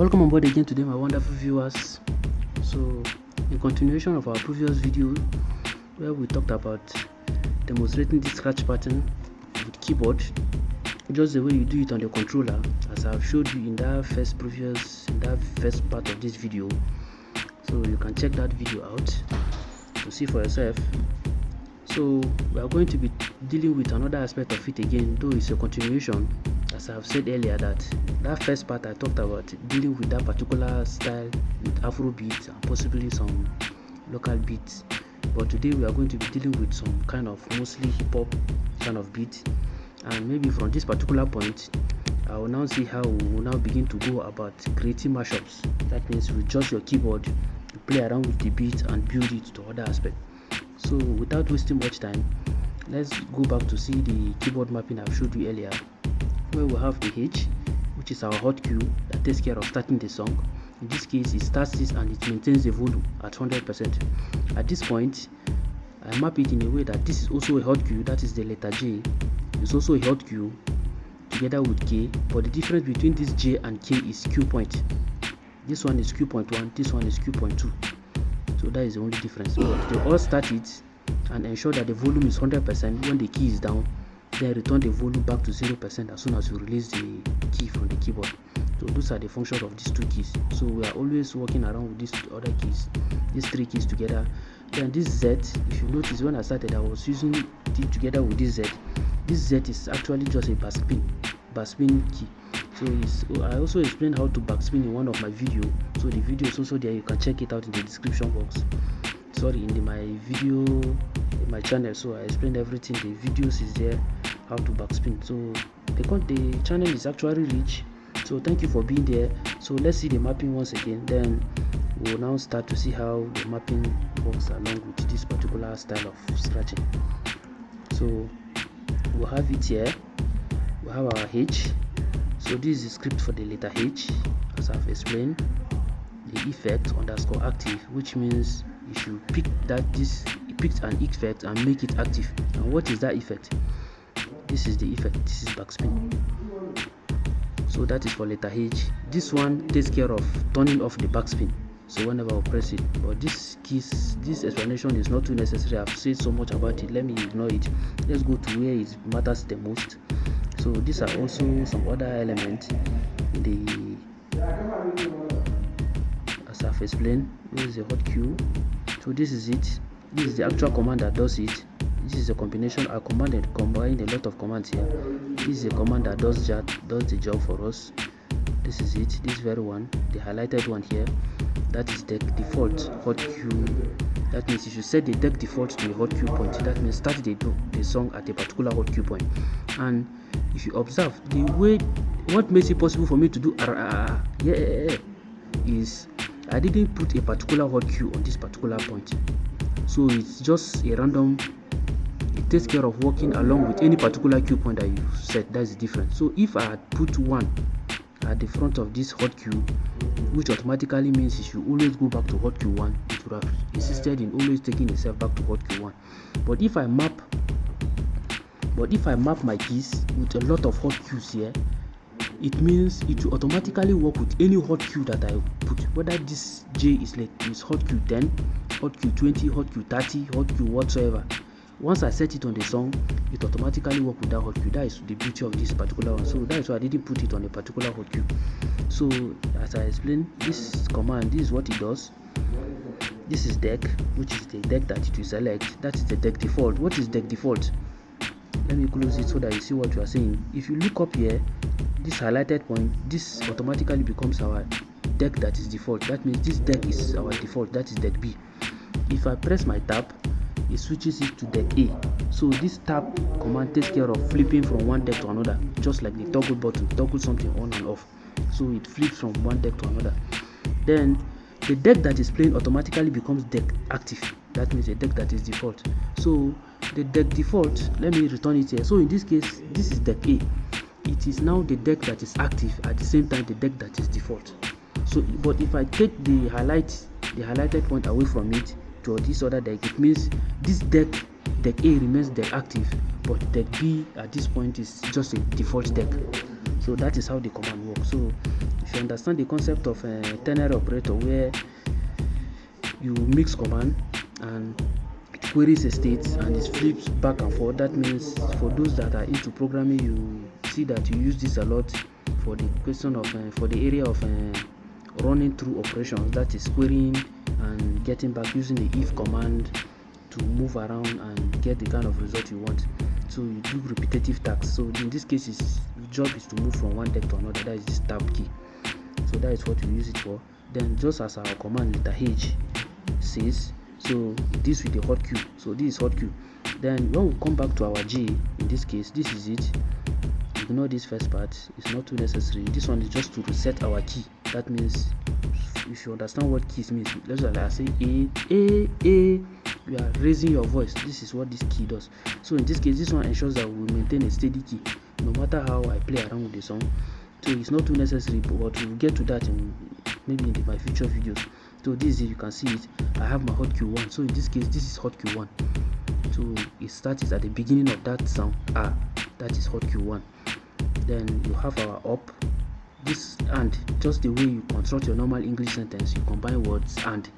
welcome on board again today my wonderful viewers. So in continuation of our previous video where we talked about demonstrating the scratch pattern with keyboard. Just the way you do it on the controller as i've showed you in that first previous in that first part of this video. So you can check that video out to see for yourself. So we are going to be dealing with another aspect of it again though it's a continuation as i've said earlier that that first part i talked about dealing with that particular style with afro beats and possibly some local beats. But today we are going to be dealing with some kind of mostly hip-hop kind of beat and maybe from this particular point i will now see how we will now begin to go about creating mashups. That means with just your keyboard you play around with the beat and build it to other aspect so without wasting much time let's go back to see the keyboard mapping i've showed you earlier where we have the h which is our hot cue that takes care of starting the song. In this case it starts this and it maintains the volume at 100 percent. At this point i map it in a way that this is also a hot cue that is the letter j. It's also a hot cue together with k but the difference between this j and k is cue point. This one is cue point one this one is cue point two. So that is the only difference. But they all start it and ensure that the volume is 100 percent when the key is down then return the volume back to zero percent as soon as you release the key from the keyboard. So those are the functions of these two keys. So we are always working around with these other keys these three keys together. Then this z if you notice when i started i was using it together with this z. This z is actually just a backspin backspin key. So i also explained how to backspin in one of my video. So the video is also there. You can check it out in the description box. Sorry in the, my video my channel so i explained everything. The videos is there how to backspin. So the, the channel is actually rich. So thank you for being there. So let's see the mapping once again. Then we'll now start to see how the mapping works along with this particular style of scratching. So we'll have it here. We have our h. So this is the script for the letter h as i've explained. The effect underscore active which means if you pick that this picked an effect and make it active. And what is that effect? This is the effect. This is backspin. So that is for letter h. This one takes care of turning off the backspin. So whenever i press it. But this keys this explanation is not too necessary. I've said so much about it. Let me ignore it. Let's go to where it matters the most. So these are also some other elements. The as i've explained this is a hot cue so this is it this is the actual command that does it. This is a combination i commanded combined a lot of commands here. This is a command that does that does the job for us. This is it this very one the highlighted one here. That is the default hot cue that means if you set the deck default to a hot cue point that means start the, the song at a particular hot cue point. And if you observe the way what makes it possible for me to do uh, yeah is i didn't put a particular hot cue on this particular point so it's just a random it takes care of working along with any particular cue point that you set. That's different. So if i had put one at the front of this hot cue which automatically means it should always go back to hot cue 1 it would have insisted in always taking itself back to hot cue 1 but if i map but if i map my keys with a lot of hot cues here it means it will automatically work with any hot cue that i put. Whether this j is like is hot cue 10 hot cue 20 hot cue 30 hot cue whatsoever. Once i set it on the song it automatically work with that hot cue that is the beauty of this particular one. So that is why i didn't put it on a particular hot cue so as i explained this command this is what it does. This is deck which is the deck that it will select. That is the deck default. What is deck default? Let me close it so that you see what you are saying if you look up here this highlighted point this automatically becomes our deck that is default. That means this deck is our default. That is deck b if i press my tab it switches it to the A. So this tab command takes care of flipping from one deck to another, just like the toggle button, toggle something on and off. So it flips from one deck to another. Then the deck that is playing automatically becomes deck active. That means a deck that is default. So the deck default, let me return it here. So in this case, this is deck A. It is now the deck that is active at the same time the deck that is default. So but if I take the highlight, the highlighted point away from it, to this other deck. It means this deck deck a remains deck active but deck b at this point is just a default deck. So that is how the command works. So if you understand the concept of a ternary operator where you mix command and it queries a state and it flips back and forth that means for those that are into programming you see that you use this a lot for the question of uh, for the area of uh, running through operations that is querying and getting back using the if command to move around and get the kind of result you want. So you do repetitive tasks. So in this case is job is to move from one deck to another. That is this tab key. So that is what we use it for. Then just as our command letter h says so this with the hot cue so this is hot cue then when we come back to our g in this case this is it. Ignore this first part. It's not too necessary. This one is just to reset our key that means if you understand what keys means let's like say a a a you are raising your voice. This is what this key does. So in this case this one ensures that we maintain a steady key no matter how i play around with the song. So it's not too necessary but we'll get to that in maybe in my future videos. So this is you can see it. I have my hot cue 1 so in this case this is hot cue 1 so it starts at the beginning of that sound. Ah that is hot cue 1 then you have our up this and just the way you construct your normal english sentence you combine words and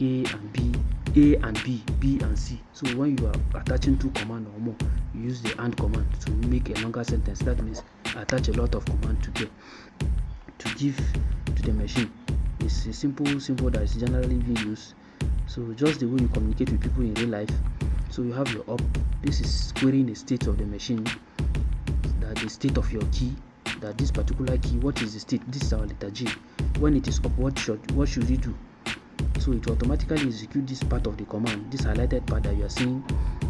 a and b a and b b and c. So when you are attaching two command or more you use the and command to make a longer sentence. That means attach a lot of command together to give to the machine. It's a simple simple that is generally being used. So just the way you communicate with people in real life. So you have your up. This is querying the state of the machine that the state of your key that this particular key what is the state? This is our letter g. When it is up what should what should it do? So it automatically execute this part of the command this highlighted part that you are seeing.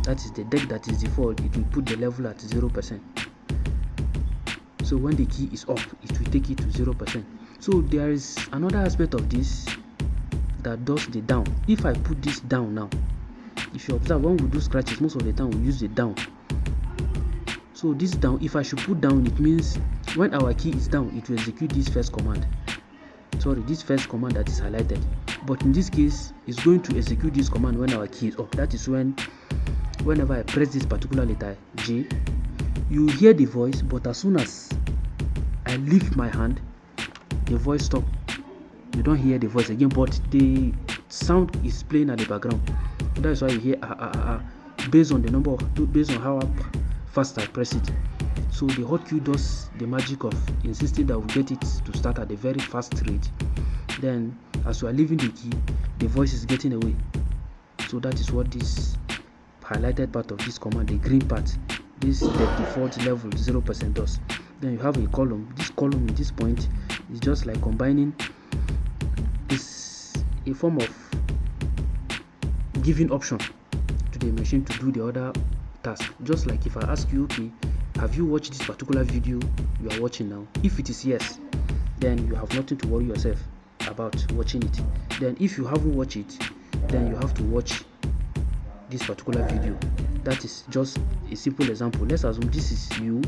That is the deck that is default. It will put the level at zero percent. So when the key is up it will take it to zero percent. So there is another aspect of this that does the down. If i put this down now if you observe when we do scratches most of the time we use the down so this down if i should put down it means when our key is down it will execute this first command. Sorry this first command that is highlighted. But in this case it's going to execute this command when our key is up. That is when whenever i press this particular letter j you hear the voice but as soon as i lift my hand the voice stop. You don't hear the voice again but the sound is playing at the background. That's why you hear ah ah ah, ah based on the number of based on how fast i press it. So the hot cue does the magic of insisting that we get it to start at a very fast rate. Then as we are leaving the key the voice is getting away. So that is what this highlighted part of this command the green part. This the default level zero percent does then you have a column. This column in this point is just like combining this a form of giving option to the machine to do the other task just like if i ask you okay have you watched this particular video you are watching now? If it is yes then you have nothing to worry yourself about watching it. Then if you haven't watched it then you have to watch this particular video. That is just a simple example. Let's assume this is you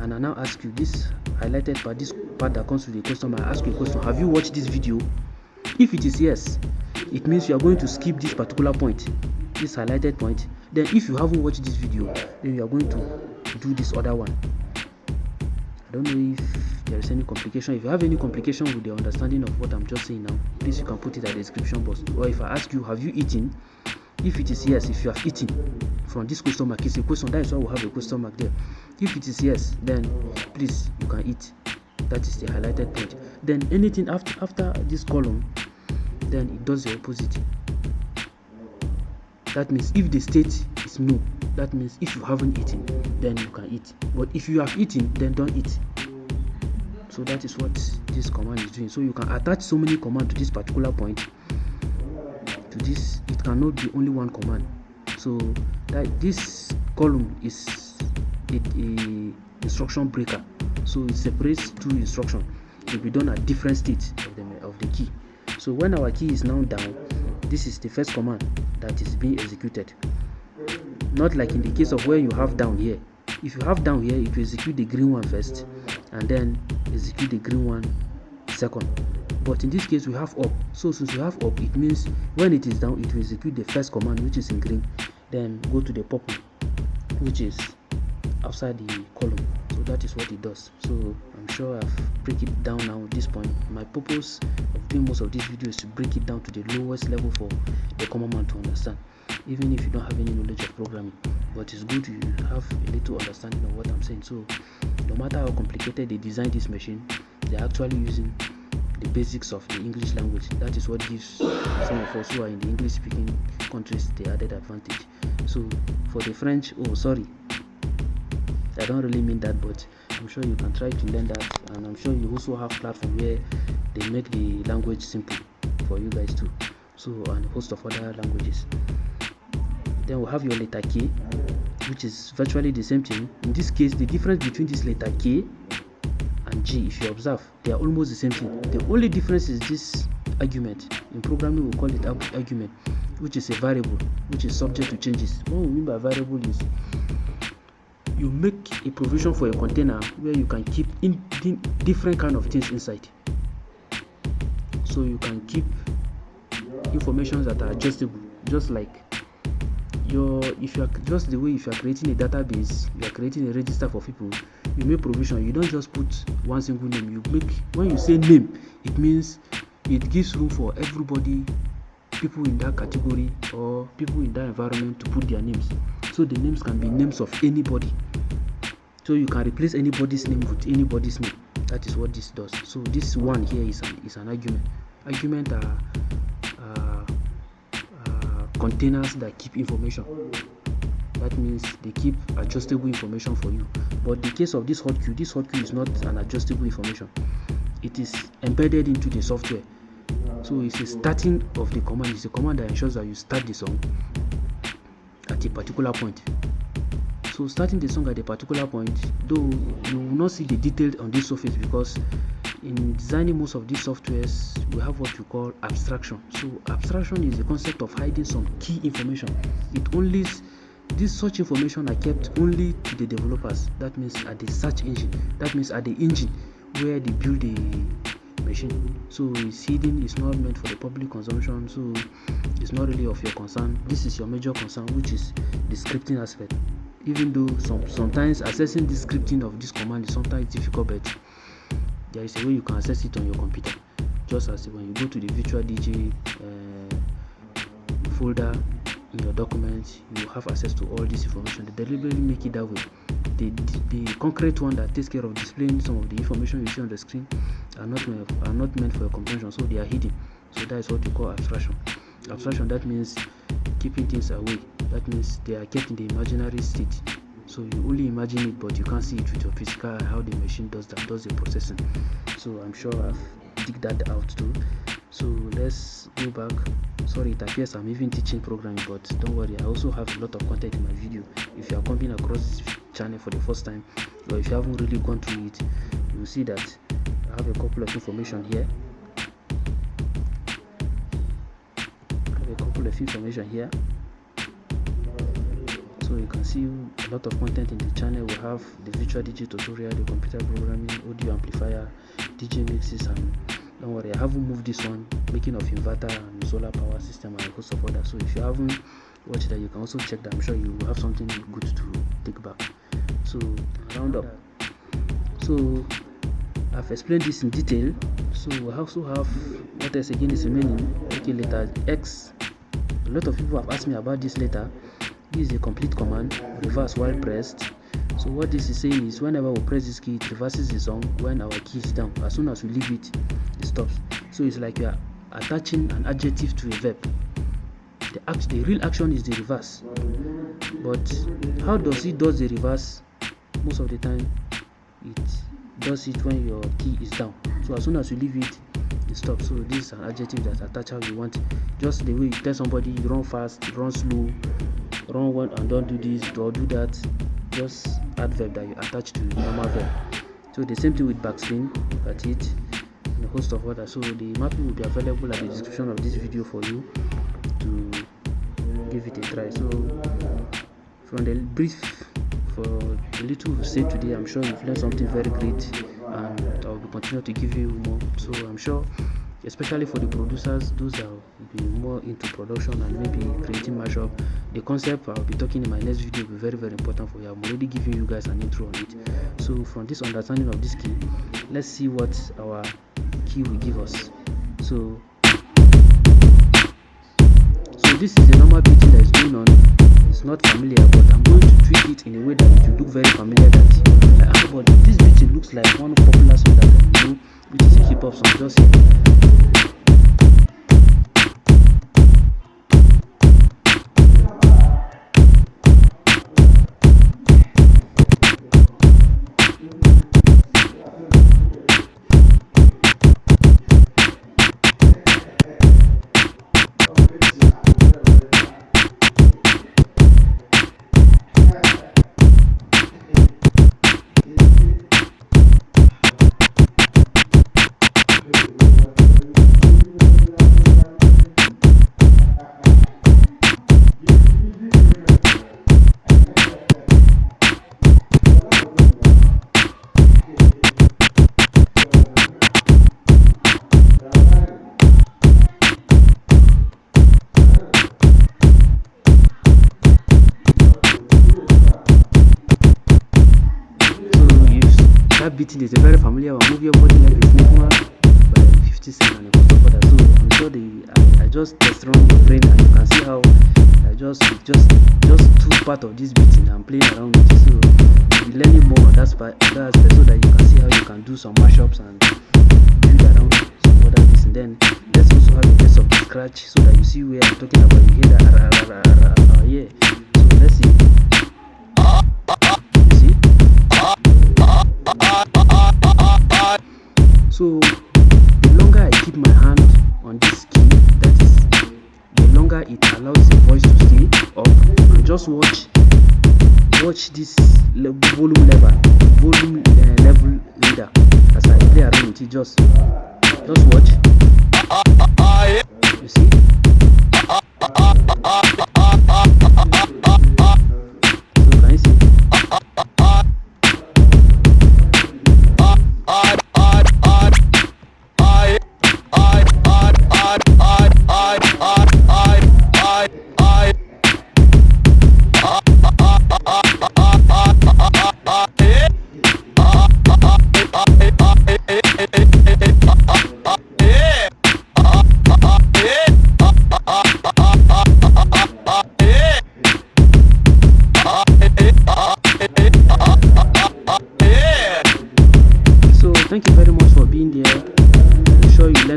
and i now ask you this highlighted part this part that comes with the question i ask you a question have you watched this video? If it is yes it means you are going to skip this particular point this highlighted point then if you haven't watched this video then you are going to do this other one. I don't know if there is any complication. If you have any complication with the understanding of what i'm just saying now please you can put it at the description box. Or if i ask you have you eaten? If it is yes if you have eaten from this question mark it's a question that is why we have a question mark there. If it is yes then please you can eat. That is the highlighted point then anything after after this column then it does the opposite that means if the state is no that means if you haven't eaten then you can eat. But if you have eaten then don't eat. So that is what this command is doing. So you can attach so many commands to this particular point. To this it cannot be only one command. So that this column is a, a instruction breaker. So it separates two instructions to be done at different states of the, of the key. So when our key is now down this is the first command that is being executed. Not like in the case of where you have down here. If you have down here it will execute the green one first and then execute the green one second. But in this case we have up. So since we have up it means when it is down it will execute the first command which is in green. Then go to the purple which is outside the column. So that is what it does. So i'm sure i've break it down now at this point. My purpose doing most of this video is to break it down to the lowest level for the common man to understand. Even if you don't have any knowledge of programming but it's good you have a little understanding of what i'm saying. So no matter how complicated they design this machine they're actually using the basics of the english language. That is what gives some of us who are in the english speaking countries the added advantage. So for the french oh sorry i don't really mean that but i'm sure you can try to learn that and i'm sure you also have platform where they make the language simple for you guys too. So and a host of other languages. Then we have your letter k which is virtually the same thing. In this case the difference between this letter k and g if you observe they are almost the same thing. The only difference is this argument. In programming we call it argument which is a variable which is subject to changes. What we mean by variable is you make a provision for a container where you can keep in, different kind of things inside. So you can keep informations that are adjustable just like your if you are just the way if you are creating a database you are creating a register for people you make provision. You don't just put one single name. You make when you say name it means it gives room for everybody people in that category or people in that environment to put their names so the names can be names of anybody. So you can replace anybody's name with anybody's name. That is what this does. So this one here is an is an argument. Argument are uh, uh, containers that keep information. That means they keep adjustable information for you. But the case of this hot cue this hot cue is not an adjustable information. It is embedded into the software. So it's a starting of the command. It's a command that ensures that you start the song at a particular point. So starting the song at a particular point though you will not see the detail on this surface because in designing most of these softwares we have what we call abstraction. So abstraction is the concept of hiding some key information. It only this such information are kept only to the developers. That means at the search engine. That means at the engine where they build the machine so seeding is not meant for the public consumption. So it's not really of your concern. This is your major concern which is the scripting aspect. Even though some sometimes accessing the scripting of this command is sometimes difficult but there is a way you can access it on your computer. Just as when you go to the virtual dj uh, folder in your documents you have access to all this information. They deliberately make it that way. The, the, the concrete one that takes care of displaying some of the information you see on the screen are not are not meant for your comprehension so they are hidden. So that is what we call abstraction. Abstraction that means keeping things away. That means they are kept in the imaginary state. So you only imagine it but you can't see it with your physical how the machine does that does the processing. So i'm sure i've dig that out too. So let's go back. Sorry it appears i'm even teaching programming but don't worry i also have a lot of content in my video. If you are coming across this channel for the first time or if you haven't really gone through it you will see that i have a couple of information here. I have a couple of information here. So you can see a lot of content in the channel. We have the virtual dj tutorial the computer programming audio amplifier dj mixes and don't worry i haven't moved this one making of inverter and solar power system and a host of others so if you haven't watched that you can also check that. I'm sure you have something good to take back. So round up. So i've explained this in detail. So we also have what else again is remaining. Okay letter x. A lot of people have asked me about this letter. This is a complete command reverse while pressed. So what this is saying is whenever we press this key it reverses the song when our key is down. As soon as we leave it it stops. So it's like you are attaching an adjective to a verb. The act the real action is the reverse. But how does it does the reverse? Most of the time it does it when your key is down. So as soon as you leave it it stops so this is an adjective that attach how you want. Just the way you tell somebody you run fast run slow run one and don't do this or do that. Just adverb that you attach to normal verb. So the same thing with backspin at it and a host of others so the mapping will be available at the description of this video for you to give it a try. So from the brief for the little we said today i'm sure you've learned something very great and i'll continue to give you more. So i'm sure especially for the producers those that will be more into production and maybe creating mashup the concept i'll be talking in my next video will be very very important for you. I'm already giving you guys an intro on it. So from this understanding of this key let's see what our key will give us. So so this is the normal beating that is going on it's not familiar but i'm going to tweak it in a way that it will look very familiar that like, ah, but this beating looks like one popular song that i know which is a hip-hop song. Just just test around your brain and you can see how I just just just two part of this beating I'm playing around with it. So you'll be learning more on that part that so that you can see how you can do some mashups and build around some other things. And then let's also have a test of the scratch so that you see where I'm talking about. You hear that ah, yeah. So let's see. So the longer i keep my hand on this key the longer it allows the voice to stay up just watch watch this le volume level volume uh, level reader as i play around it just just watch. You see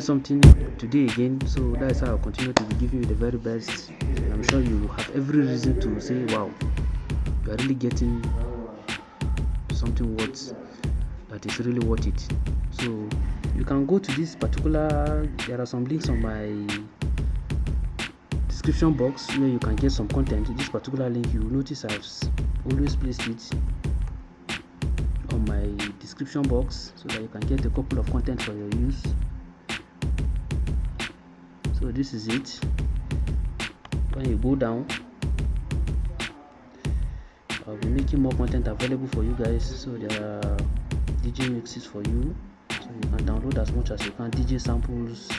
something today again. So that's how i'll continue to be giving you the very best. And i'm sure you have every reason to say wow you are really getting something worth that is really worth it. So you can go to this particular there are some links on my description box where you can get some content. This particular link you notice i've always placed it on my description box so that you can get a couple of content for your use so this is it. When you go down I'll be making more content available for you guys. So there are DJ mixes for you. So you can download as much as you can. DJ samples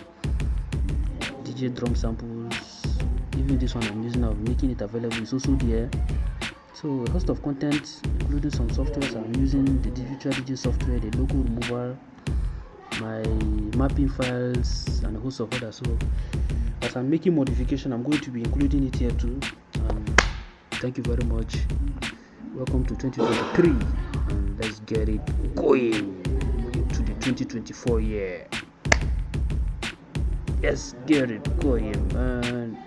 DJ drum samples. Even this one I'm using I'll be making it available. It's also there. So a host of content including some softwares i'm using. The digital dj software the logo removal my mapping files and a host of others. So as i'm making modification i'm going to be including it here too. Um, thank you very much. Welcome to 2023 and let's get it going to the 2024 year. Let's get it going man